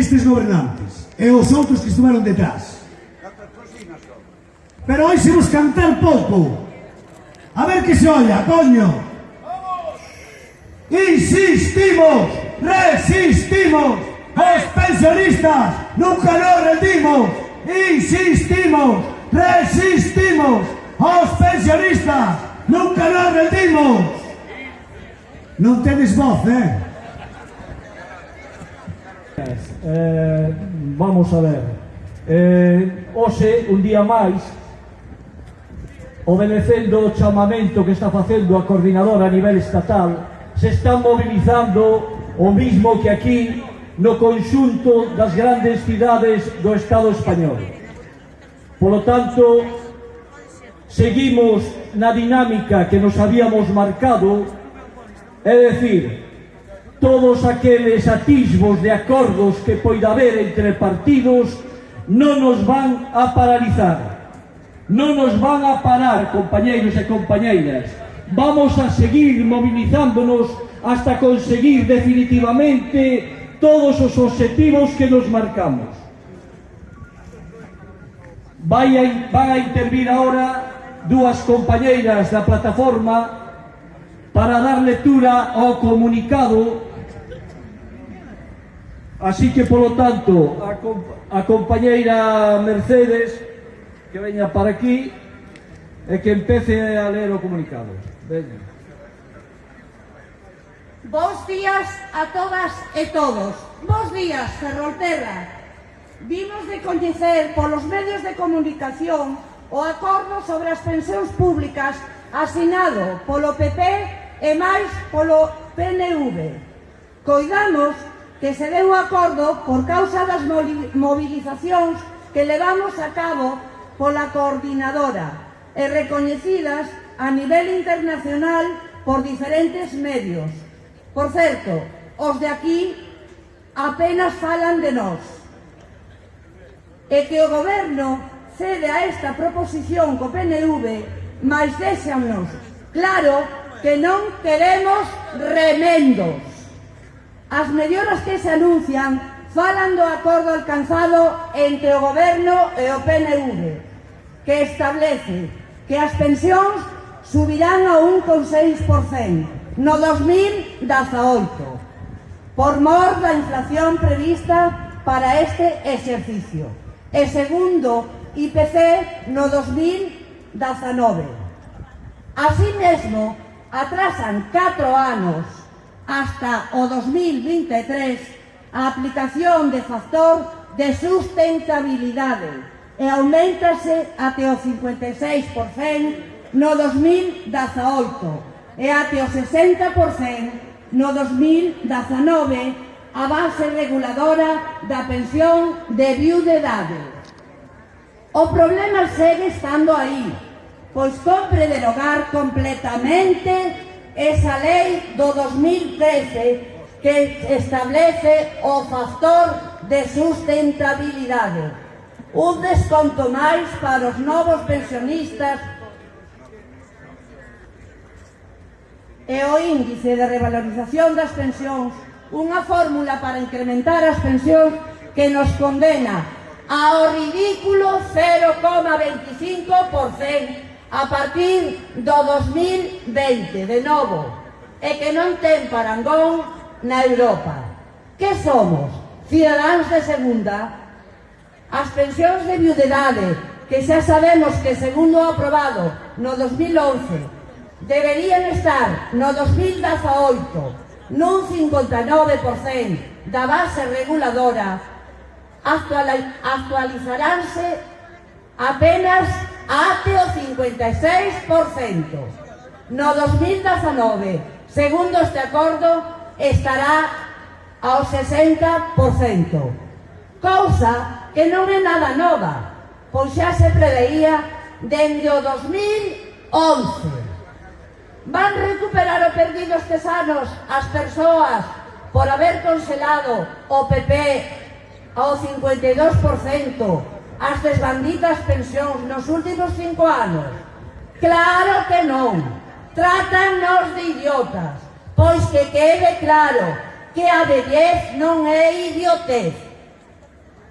estes gobernantes e os outros que estuveron detrás. Pero hoxe vos cantar pouco. A ver que se olla, coño. Insistimos, resistimos. Os pensionistas nunca nos rendimos. Insistimos, resistimos. Os pensionistas nunca nos rendimos. Non tedes voz, eh? eh, vamos a ver. Eh, hoxe un día máis obedecendo o chamamento que está facendo a coordinadora a nivel estatal se está mobilizando o mismo que aquí no conxunto das grandes cidades do Estado español. Polo tanto seguimos na dinámica que nos habíamos marcado é dicir, todos aqueles atisbos de acordos que poida haber entre partidos non nos van a paralizar. Non nos van a parar, compañeiros e compañeiras. Vamos a seguir movilizándonos hasta conseguir definitivamente todos os objetivos que nos marcamos. Vai a, van a intervir ahora dúas compañeiras da plataforma para dar lectura ao comunicado Así que, polo tanto, a, comp a compañeira Mercedes que veña para aquí e que empece a ler o comunicado. Veña. Bos días a todas e todos. Bos días, Ferrolterra. Vimos de coñecer polos medios de comunicación o acordo sobre as pensións públicas asinado polo PP e máis polo PNV. Coidamos que se deu acordo por causa das movilizacións que levamos a cabo pola coordinadora e recoñecidas a nivel internacional por diferentes medios. Por certo, os de aquí apenas falan de nós. E que o goberno cede a esta proposición co PNV, mas déxanos claro que non queremos remendos. As melloras que se anuncian falan do acordo alcanzado entre o Goberno e o PNV, que establece que as pensións subirán a 1,6% no 2018, por mor da inflación prevista para este exercicio, e segundo IPC no 2019. Así mesmo, atrasan 4 anos hasta o 2023 a aplicación de factor de sustentabilidade e aumentase até o 56% no 2018 e até o 60% no 2019 a base reguladora da pensión de viudedade. O problema segue estando aí, pois compre derogar completamente esa lei do 2013 que establece o factor de sustentabilidade. Un desconto máis para os novos pensionistas e o índice de revalorización das pensións, unha fórmula para incrementar as pensións que nos condena ao ridículo 0,25% a partir do 2020, de novo, e que non ten parangón na Europa. Que somos? Cidadáns de segunda? As pensións de viudedade, que xa sabemos que segundo o aprobado no 2011, deberían estar no 2018 nun 59% da base reguladora, actualizaránse apenas até o 56%. No 2019, segundo este acordo, estará ao 60%. Cousa que non é nada nova, pois xa se preveía dende o 2011. Van recuperar o perdido estes anos as persoas por haber conselado o PP ao 52%, as desbanditas pensións nos últimos cinco anos? Claro que non. Trátannos de idiotas. Pois que quede claro que a vellez non é idiotez.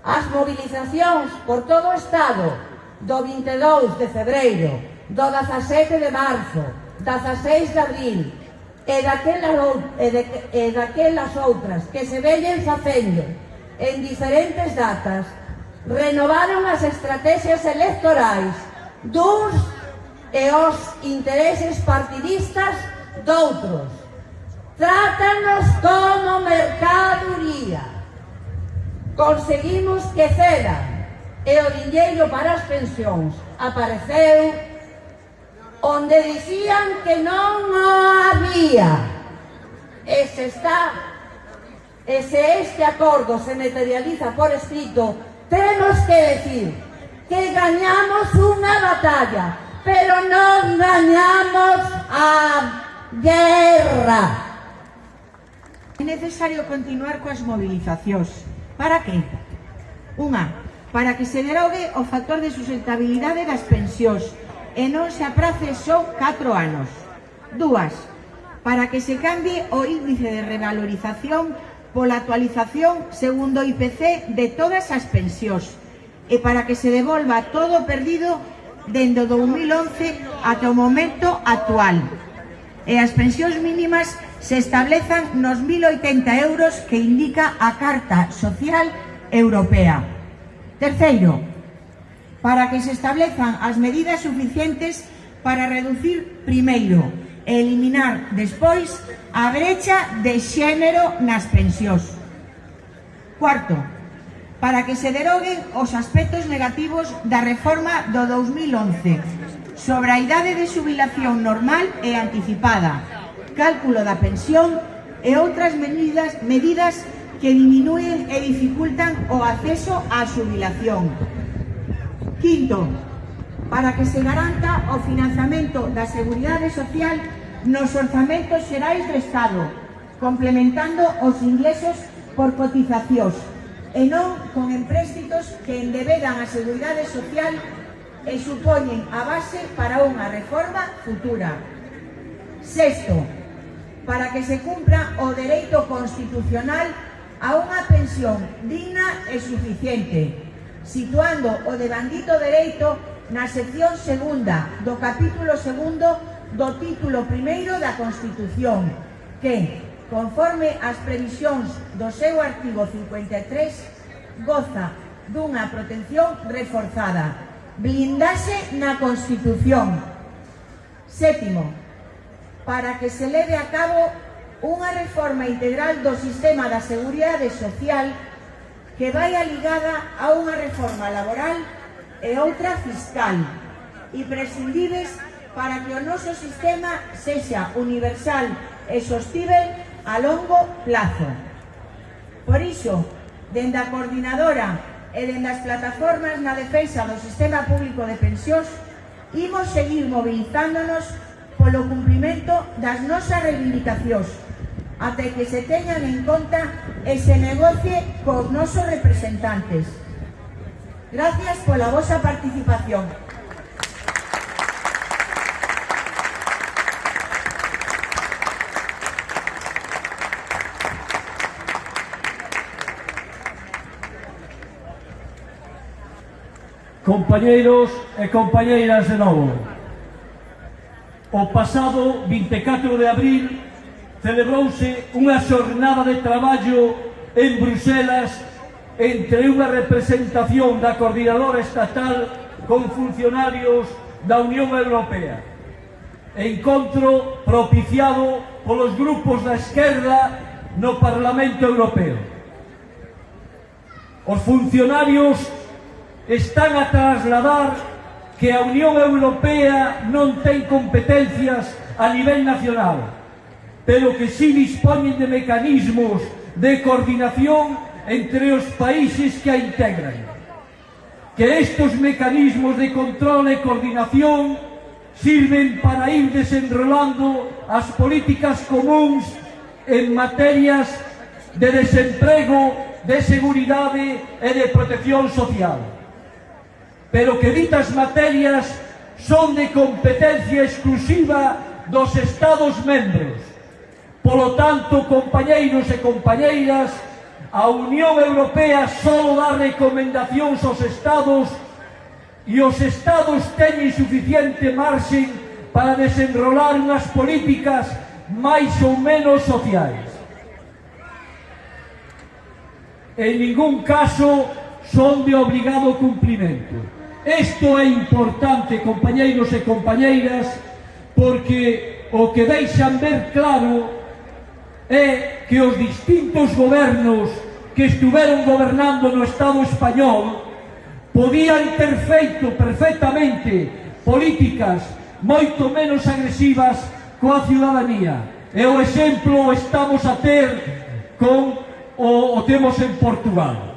As movilizacións por todo o Estado do 22 de febreiro, do 17 de marzo, 16 de abril e daquelas, e, de, e daquelas outras que se vellen facendo en diferentes datas renovaron as estrategias electorais duns e os intereses partidistas doutros. Trátanos como mercaduría. Conseguimos que cedan e o dinheiro para as pensións apareceu onde dicían que non o había. E se está, e se este acordo se materializa por escrito, Temos que decir que gañamos unha batalla, pero non gañamos a guerra. É necesario continuar coas movilizacións. Para que? Unha, para que se derogue o factor de sustentabilidade das pensións e non se aprace só 4 anos. Dúas, para que se cambie o índice de revalorización pola actualización segundo IPC de todas as pensións e para que se devolva todo perdido dende o 2011 ata o momento actual. E as pensións mínimas se establezan nos 1.080 euros que indica a Carta Social Europea. Terceiro, para que se establezan as medidas suficientes para reducir, primeiro, e eliminar despois a brecha de xénero nas pensións. Cuarto, para que se deroguen os aspectos negativos da reforma do 2011 sobre a idade de xubilación normal e anticipada, cálculo da pensión e outras medidas, medidas que diminúen e dificultan o acceso á xubilación. Quinto, para que se garanta o financiamento da Seguridade Social nos orzamentos xerais do Estado, complementando os ingresos por cotizacións, e non con empréstitos que endebedan a Seguridade Social e supoñen a base para unha reforma futura. Sexto, para que se cumpra o dereito constitucional a unha pensión digna e suficiente, situando o debandito dereito na sección segunda do capítulo segundo do título primeiro da Constitución, que, conforme as previsións do seu artigo 53, goza dunha protección reforzada, blindase na Constitución. Sétimo, para que se leve a cabo unha reforma integral do sistema da Seguridade Social que vai ligada a unha reforma laboral e outra fiscal, imprescindibles para que o noso sistema sexa universal e sostível a longo plazo. Por iso, dende a coordinadora e dende as plataformas na defensa do sistema público de pensións, imos seguir movilizándonos polo cumprimento das nosas reivindicacións, até que se teñan en conta e se negocie cos nosos representantes. Gracias pola vosa participación. Compañeiros e compañeiras de novo, o pasado 24 de abril celebrouse unha xornada de traballo en Bruselas entre unha representación da coordinadora estatal con funcionarios da Unión Europea. Encontro propiciado polos grupos da esquerda no Parlamento Europeo. Os funcionarios están a trasladar que a Unión Europea non ten competencias a nivel nacional, pero que sí dispoñen de mecanismos de coordinación entre os países que a integran. Que estos mecanismos de control e coordinación sirven para ir desenrolando as políticas comuns en materias de desemprego, de seguridade e de protección social. Pero que ditas materias son de competencia exclusiva dos Estados membros. Polo tanto, compañeiros e compañeiras, A Unión Europea só dá recomendacións aos Estados e os Estados teñen suficiente marxen para desenrolar unhas políticas máis ou menos sociais. En ningún caso son de obligado cumplimento. Isto é importante, compañeiros e compañeiras, porque o que deixan ver claro é que os distintos gobernos que estiveron gobernando no Estado español podían ter feito perfectamente políticas moito menos agresivas coa ciudadanía. E o exemplo estamos a ter con o, o temos en Portugal.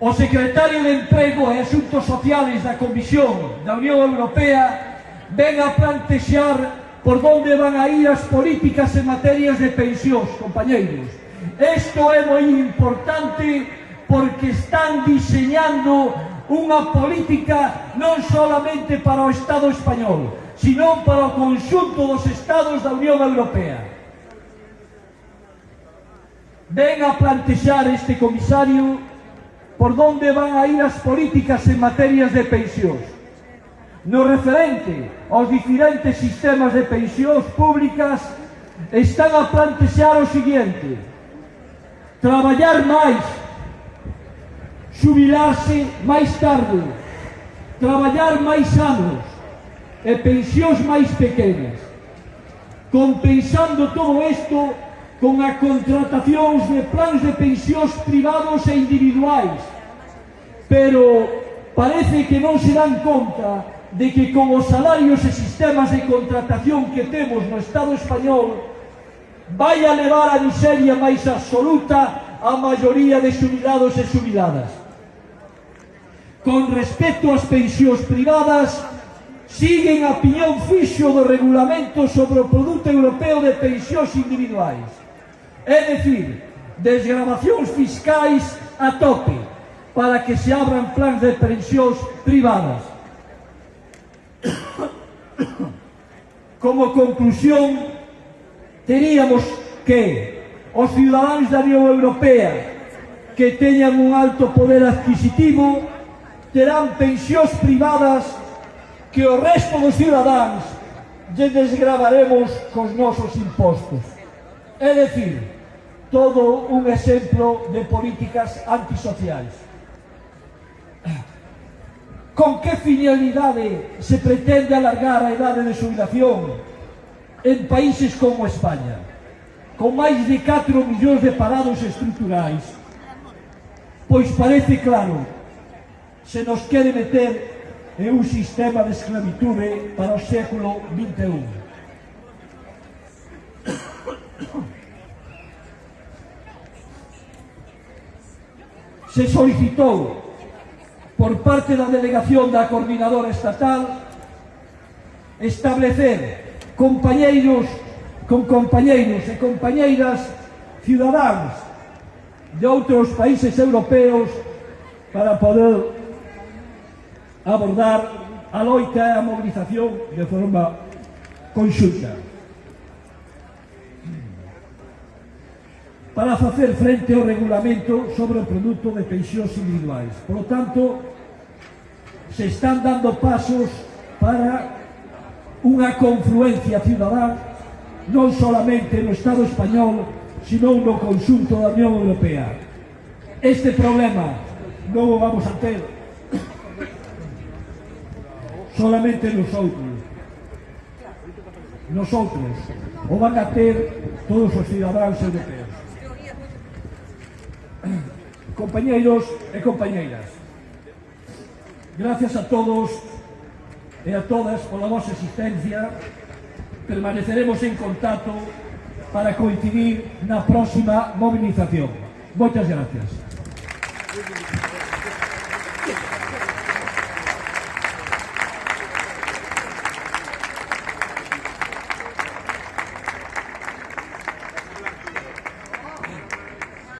O secretario de Emprego e Asuntos Sociales da Comisión da Unión Europea ven a plantexar por onde van a ir as políticas en materias de pensións, compañeiros. Isto é moi importante porque están diseñando unha política non solamente para o Estado español, sino para o conxunto dos Estados da Unión Europea. Ven a plantexar este comisario por donde van a ir as políticas en materias de pensións. No referente aos diferentes sistemas de pensións públicas están a plantexar o seguinte traballar máis, xubilarse máis tarde, traballar máis anos e pensións máis pequenas, compensando todo isto con a contratacións de plans de pensións privados e individuais. Pero parece que non se dan conta de que con os salarios e sistemas de contratación que temos no Estado español vai a levar a miseria máis absoluta a maioría de xubilados e xubiladas. Con respecto ás pensións privadas, siguen a piñón fixo do regulamento sobre o produto europeo de pensións individuais. É dicir, desgravacións fiscais a tope para que se abran plans de pensións privadas. Como conclusión, teríamos que os cidadáns da Unión Europea que teñan un alto poder adquisitivo terán pensións privadas que o resto dos cidadáns lle desgravaremos cos nosos impostos. É dicir, todo un exemplo de políticas antisociais. Con que finalidade se pretende alargar a edade de jubilación en países como España, con máis de 4 millóns de parados estruturais. Pois parece claro, se nos quere meter en un sistema de esclavitude para o século XXI. Se solicitou por parte da delegación da coordinadora estatal establecer compañeiros con compañeiros e compañeiras cidadáns de outros países europeos para poder abordar a loita e a mobilización de forma conxunta. Para facer frente ao regulamento sobre o produto de pensións individuais. Por lo tanto, se están dando pasos para unha confluencia cidadá non solamente no Estado español, sino no conxunto da Unión Europea. Este problema non o vamos a ter solamente nosotros. Nosotros o van a ter todos os cidadáns europeos. Compañeiros e compañeiras, gracias a todos e a todas pola vosa existencia. Permaneceremos en contacto para coincidir na próxima movilización. Moitas gracias.